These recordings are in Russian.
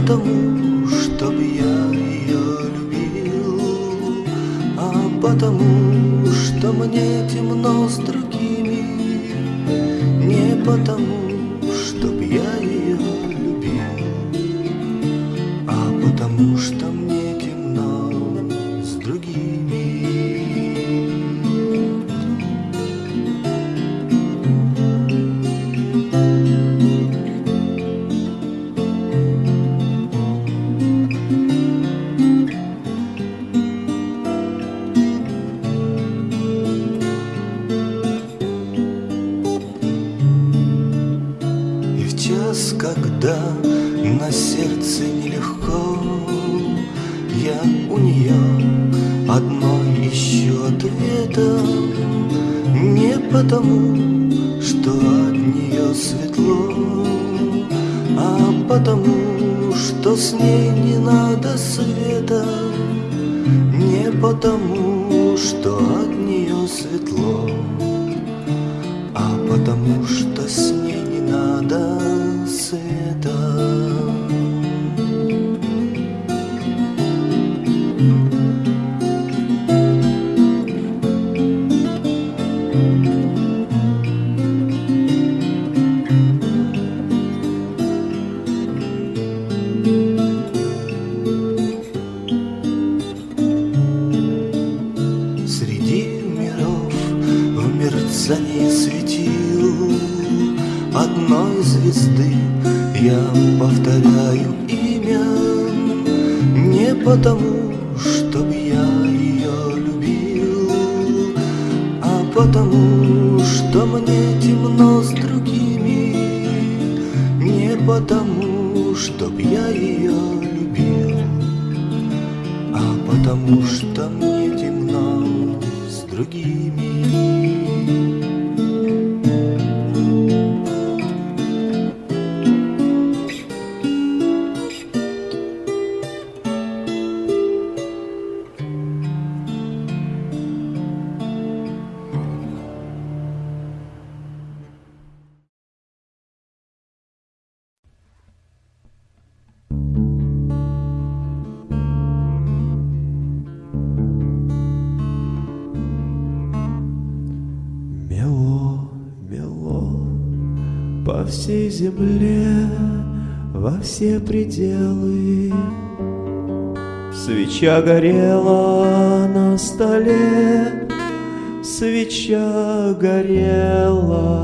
потому, caminho. Все пределы. Свеча горела на столе, свеча горела,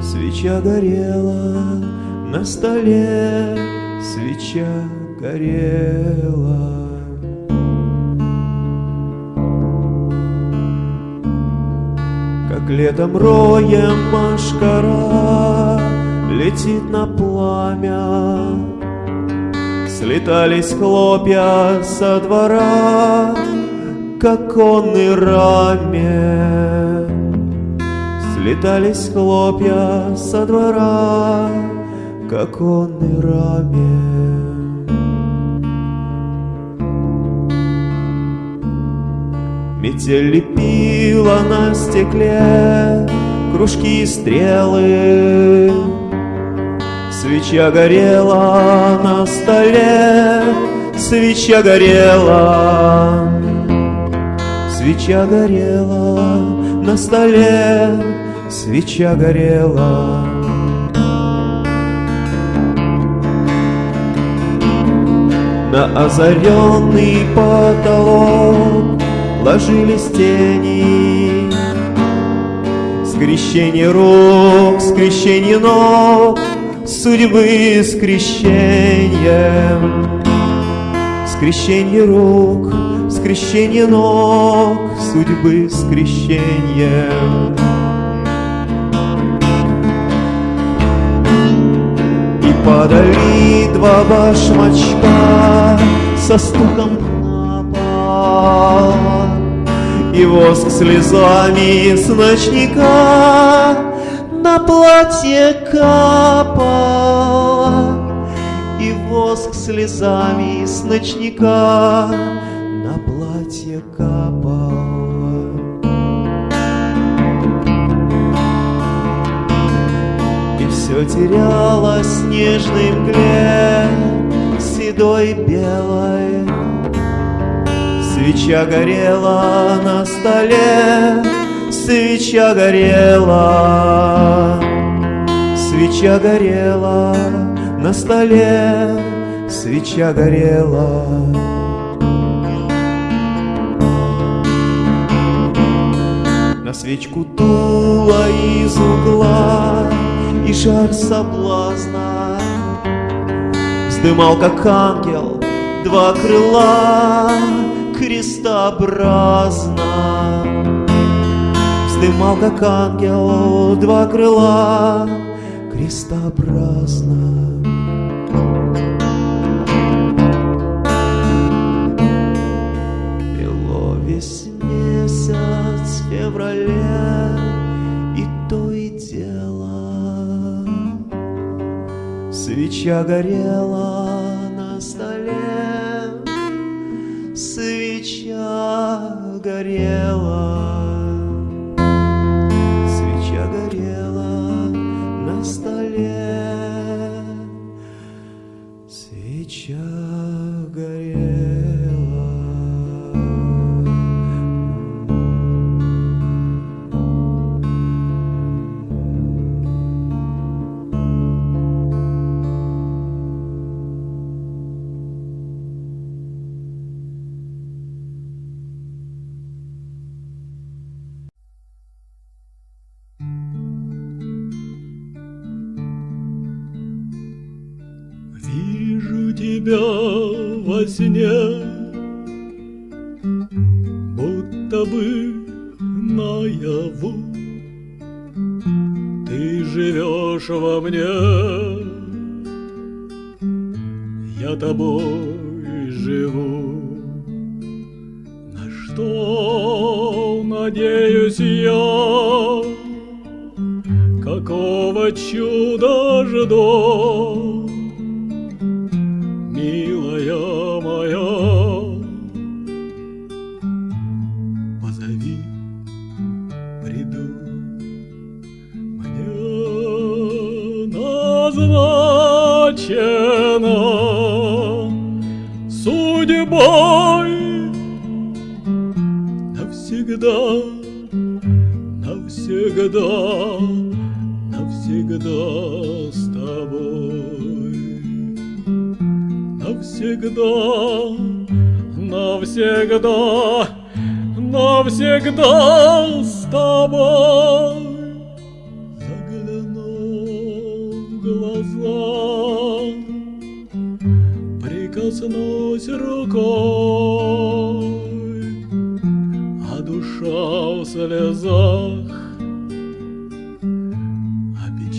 свеча горела на столе, свеча горела. Как летом роем машкара Летит на пламя. Слетались хлопья со двора К оконной раме. Слетались хлопья со двора К оконной раме. Метель лепила на стекле кружки и стрелы. Свеча горела на столе, свеча горела. Свеча горела на столе, свеча горела. На озаренный потолок ложились тени Скрещение рук, скрещение ног Судьбы скрещением Скрещение рук, скрещение ног Судьбы скрещением И падали два башмачка Со стуком на пол. И воск слезами с ночника на платье капала И воск слезами с ночника На платье капала И все теряло снежной мгле Седой белой. Свеча горела на столе Свеча горела Свеча горела на столе Свеча горела. На свечку дула из угла И жар соблазна. Вздымал, как ангел, два крыла Крестообразно Вздымал, как ангел, два крыла Крестообразно Бело весь месяц в феврале И то и дело. Свеча горела на столе Свеча горела Вижу тебя во сне, будто бы наяву. Ты живешь во мне, я тобой живу. На что надеюсь я, какого чуда жду? Навсегда, навсегда с тобой навсегда, навсегда, навсегда с тобой. Загляну в глаза, прикоснусь рукой, а душа в слезах,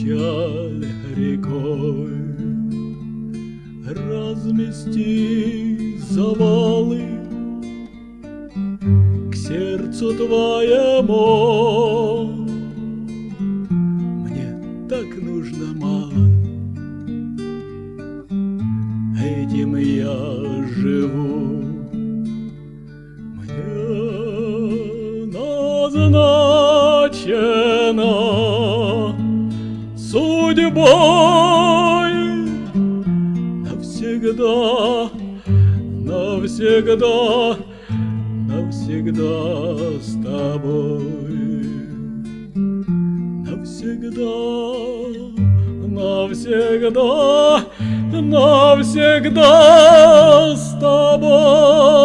печаль рекой размести завалы к сердцу твоему. Мне так нужно мало, этим я живу. Навсегда, навсегда с тобой. Навсегда, навсегда, навсегда с тобой.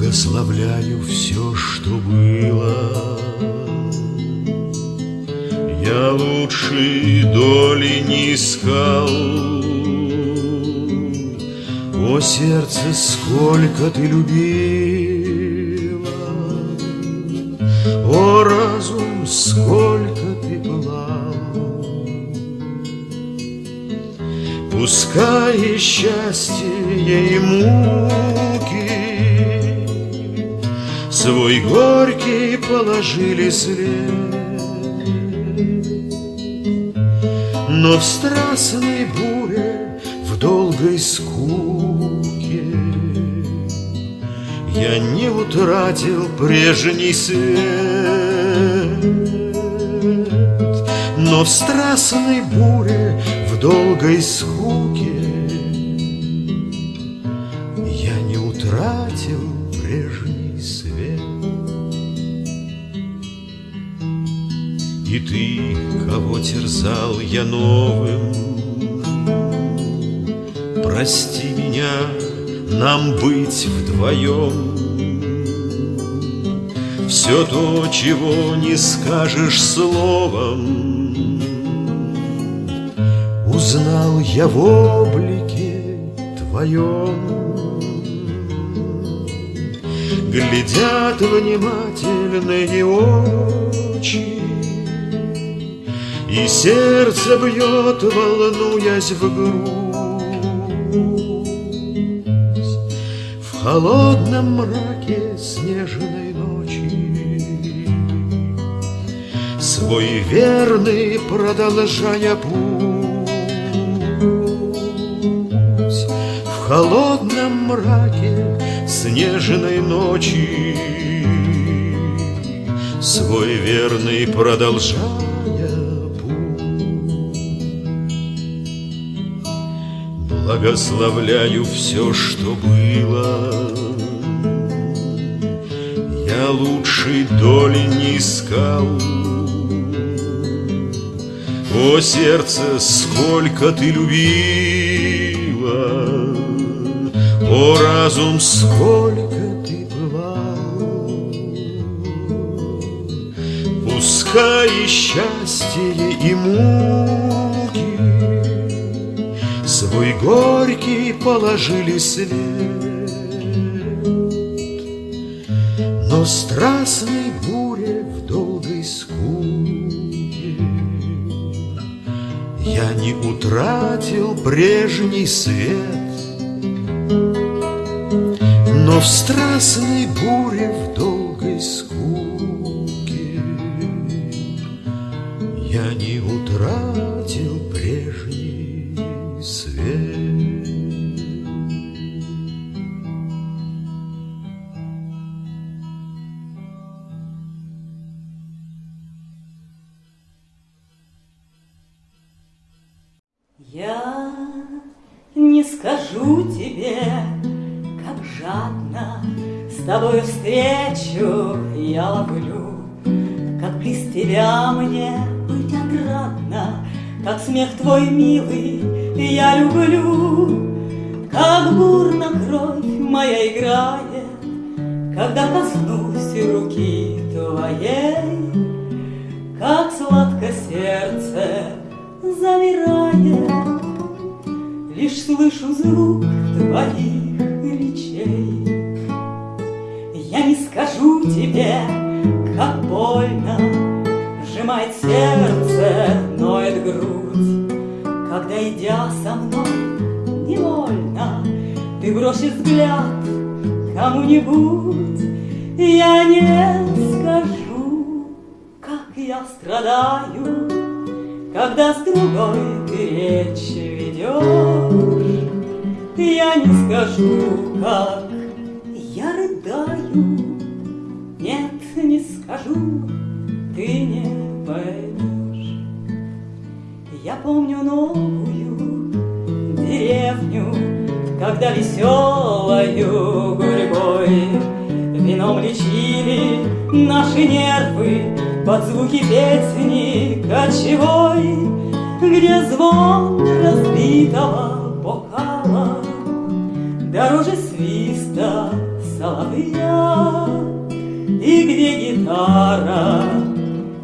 Благословляю все, что было. Я лучшей доли не искал. О, сердце, сколько ты любила! О, разум, сколько ты пылал! Пускай счастье муки Свой горький положили след. Но в страстной буре, в долгой скуке Я не утратил прежний свет. Но в страстной буре, в долгой скуке Я не утратил прежний И ты, кого терзал я новым. Прости меня, нам быть вдвоем. Все то, чего не скажешь словом. Узнал я в облике твоем. Глядят внимательные очи И сердце бьет, волнуясь в грудь. В холодном мраке снежной ночи Свой верный продолжая путь. В холодном мраке снежной ночи Свой верный продолжая Благословляю все, что было. Я лучшей доли не искал. О, сердце, сколько ты любила! О, разум, сколько ты пылал Пускай и счастье муки Свой горький положили след Но страстной буре в долгой скуке. Я не утратил прежний свет. Но в страстной буре, в долгой скуке твой милый я люблю, Как бурно кровь моя играет, Когда коснусь руки твоей, Как сладко сердце замирает, Лишь слышу звук твоих речей. Я не скажу тебе, как больно Сжимает сердце, Когда, идя со мной невольно, Ты бросишь взгляд кому-нибудь, Я не скажу, как я страдаю, Когда с другой ты речь ведешь. Я не скажу, как я рыдаю, Нет, не скажу, ты не поймешь. Я помню новую деревню, Когда веселою гурьбой Вином лечили наши нервы Под звуки песни кочевой, Где звон разбитого бокала Дороже свиста соловья И где гитара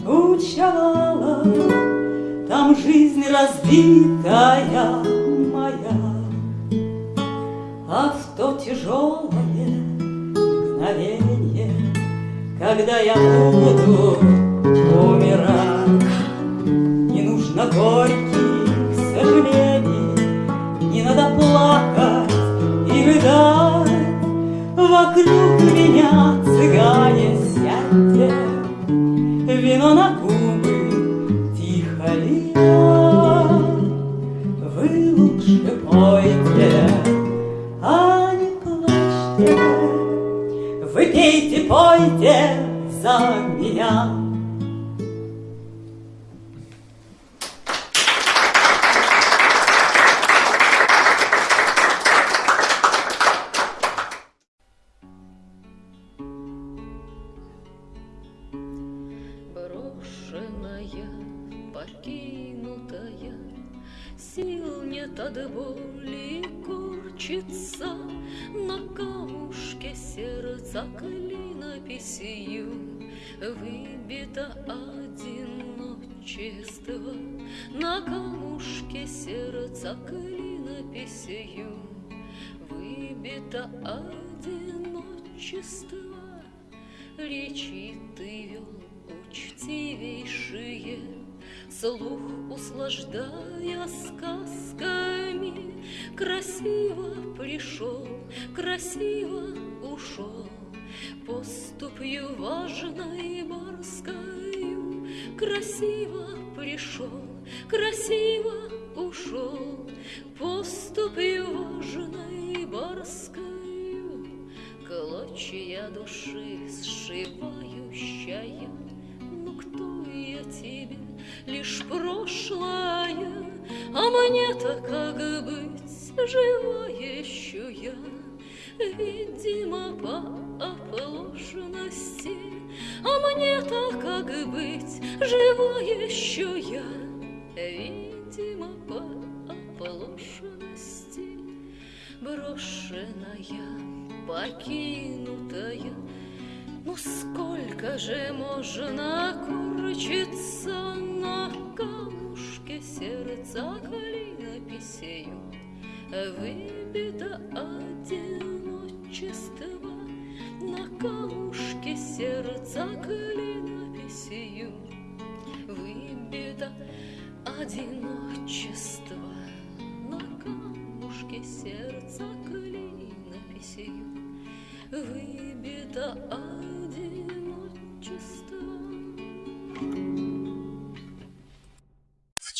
учевала Там жизнь разбитая моя А в то тяжелое мгновенье Когда я буду умирать Не нужно горьких сожалений некогда плакать и рыдать. Вокруг меня цыгане сядьте, Вино на губы сердца клинописью Выбито одиночество На камушке сердца клинописью Выбито одиночество Речи ты вел учтивейшие, Слух услаждая сказками, Красиво пришел, красиво ушел, Поступью важной барскою, Красиво пришел, красиво ушел, Поступью важной барскою. Клочья души сшивающая, Ну кто я тебе, лишь прошлое, А мне-то как быть, жива еще я, Видимо, по оплошности, А мне-то как быть, жива еще я, Видимо, по оплошности, Брошенная покинутая. Ну сколько же можно курчиться на камушке сердца клинописью? Выбито одиночество на камушке сердца клинописью. Выбито одиночество на камушке сердца клинописью. Выбито одиночество.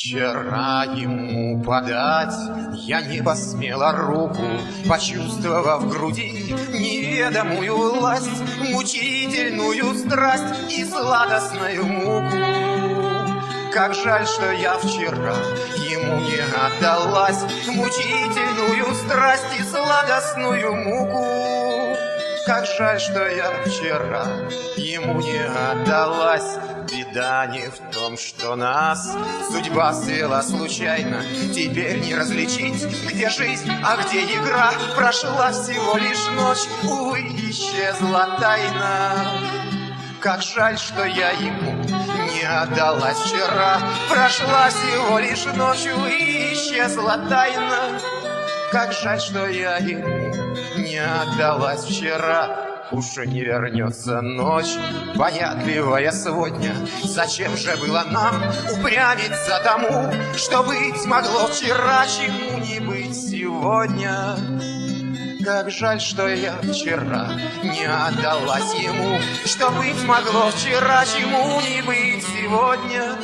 Вчера ему подать я не посмела руку, Почувствовав в груди неведомую власть, Мучительную страсть и сладостную муку. Как жаль, что я вчера ему не отдалась, Мучительную страсть и сладостную муку. Как жаль, что я вчера ему не отдалась, Беда не в том, что нас судьба свела случайно. Теперь не различить, где жизнь, а где игра. Прошла всего лишь ночь, увы, исчезла тайна. Как жаль, что я ему не отдалась вчера. Прошла всего лишь ночь, увы, исчезла тайна. Как жаль, что я ему не отдалась вчера. Уж не вернется ночь, понятливая сегодня. Зачем же было нам упрямиться тому, Что быть могло вчера, чему не быть сегодня? Как жаль, что я вчера не отдалась ему, Что быть могло вчера, чему не быть сегодня?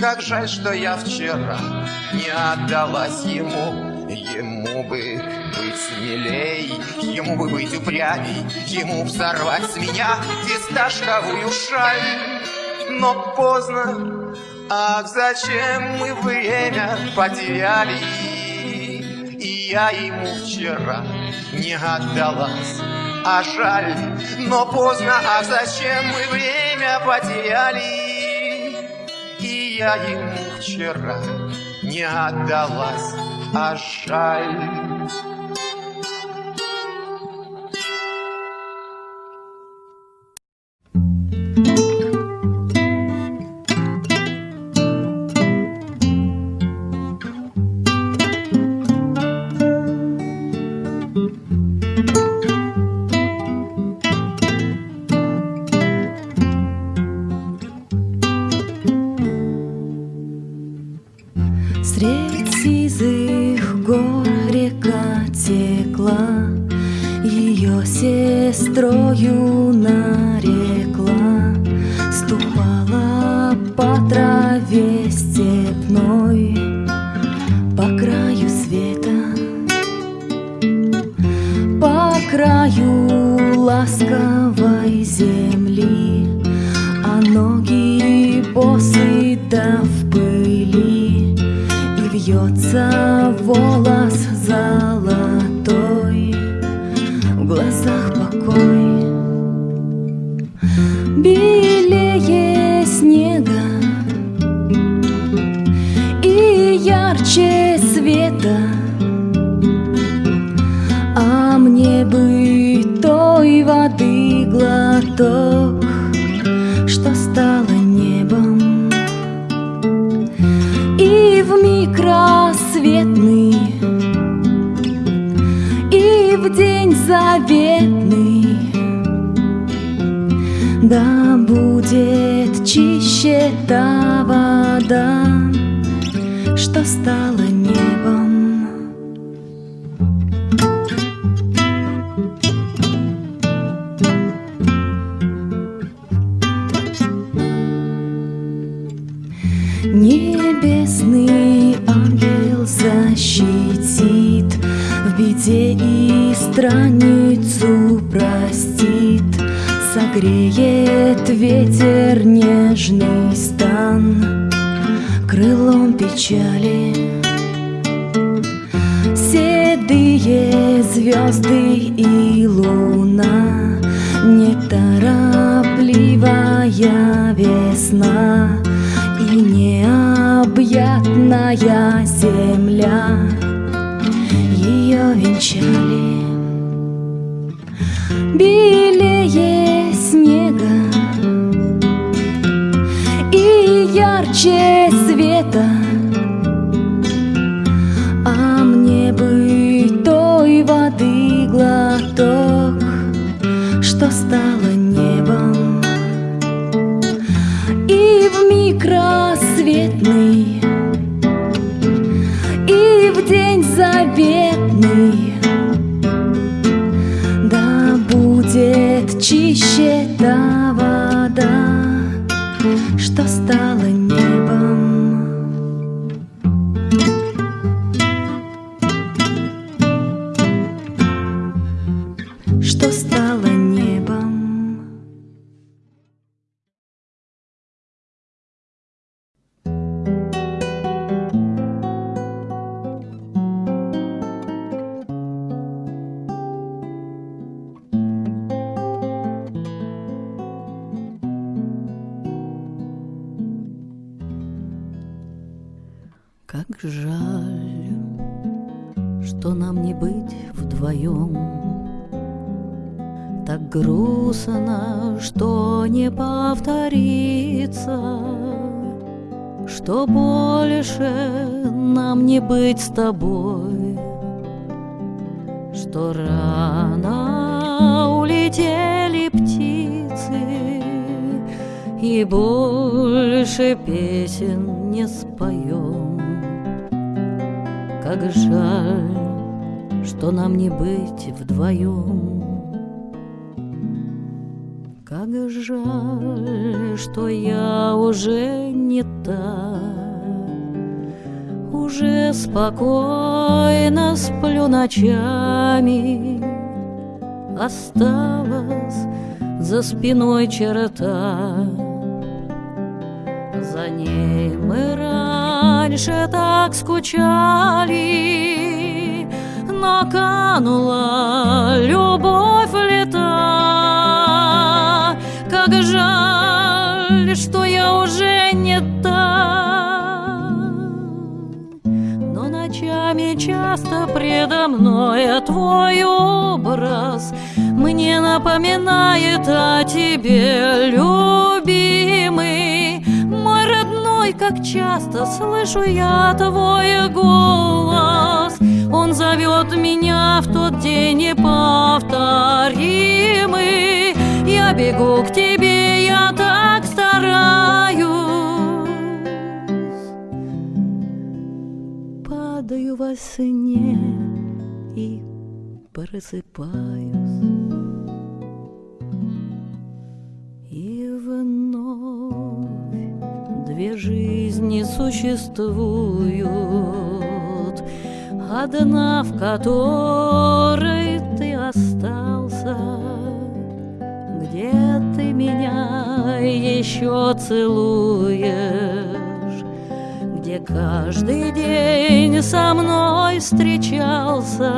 Как жаль, что я вчера не отдалась ему, Ему бы быть смелей, ему бы быть упрямей, Ему б сорвать с меня фисташковую шаль. Но поздно, ах, зачем мы время потеряли? И я ему вчера не отдалась, а жаль, но поздно, ах, зачем мы время потеряли? И я ему вчера не отдалась, а глазах покой. Белее снега и ярче света, А мне бы той воды глоток, заветный, да будет чище та вода, что стала небом. Небесный ангел защитит В беде и страницу простит Согреет ветер нежный стан. Крылом печали Седые звезды и луна. Неторопливая весна И необъятная земля. Ее венчали белее снега и ярче света. А мне бы той воды глоток, что стало небом. И в миг рассветный, и в день заветный Так грустно, что не повторится, Что больше нам не быть с тобой, Что рано улетели птицы, И больше песен не споем. Как жаль, что нам не быть вдвоем. Жаль, что я уже не та, Уже спокойно сплю ночами, Осталась за спиной черта. За ней мы раньше так скучали, Но канула любовь предо мной твой образ Мне напоминает о тебе, любимый. Мой родной, как часто слышу я твой голос. Он зовет меня в тот день неповторимый. Я бегу к тебе, я так стараюсь. Падаю во сне и просыпаюсь. И вновь две жизни существуют, Одна, в которой ты остался, Где ты меня еще целуешь, Каждый день со мной встречался,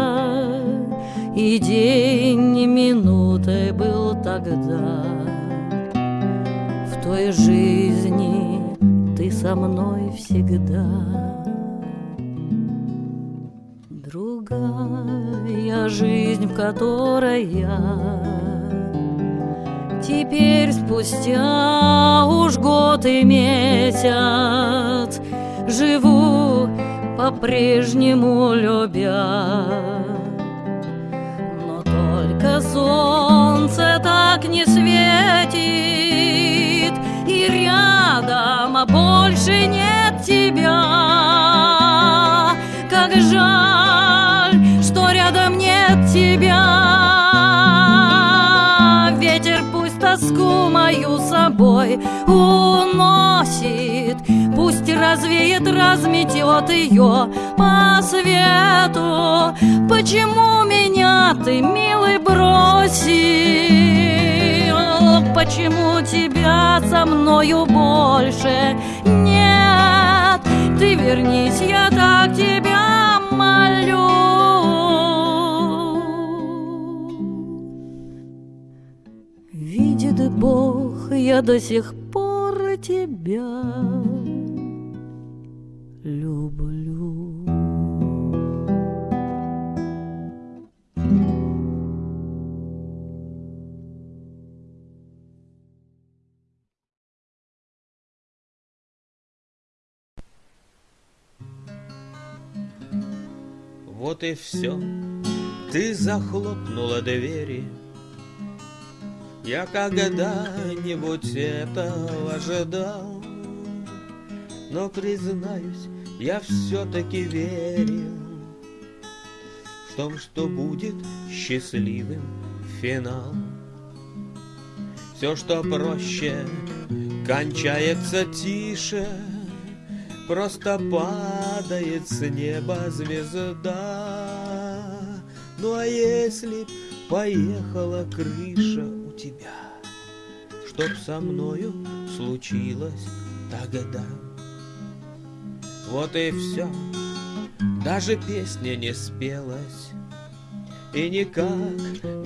И день минутой был тогда. В той жизни ты со мной всегда. Другая жизнь, в которой я Теперь спустя уж год и месяц Живу по-прежнему любя. Но только солнце так не светит И рядом больше нет тебя развеет, разметет ее по свету Почему меня ты, милый, бросил? Почему тебя со мною больше нет? Ты вернись, я так тебя молю Видит Бог, я до сих пор тебя люблю. Вот и все. Ты захлопнула двери. Я когда-нибудь этого ожидал. Но, признаюсь, я все-таки верил В том, что будет счастливым финал. Все, что проще, кончается тише, Просто падает с неба звезда. Ну а если поехала крыша у тебя, Чтоб со мною случилось тогда? Вот и все, даже песня не спелась, И никак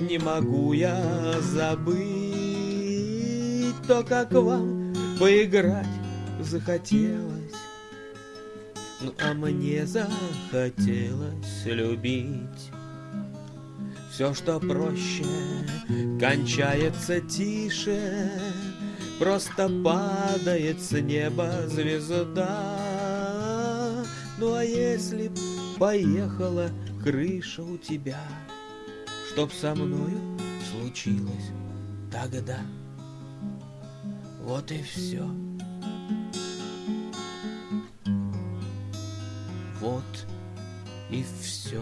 не могу я забыть То, как вам поиграть захотелось. Ну а мне захотелось любить Все, что проще, кончается тише Просто падает с неба звезда Ну а если б поехала крыша у тебя Чтоб со мною случилось тогда Вот и все. Вот и все.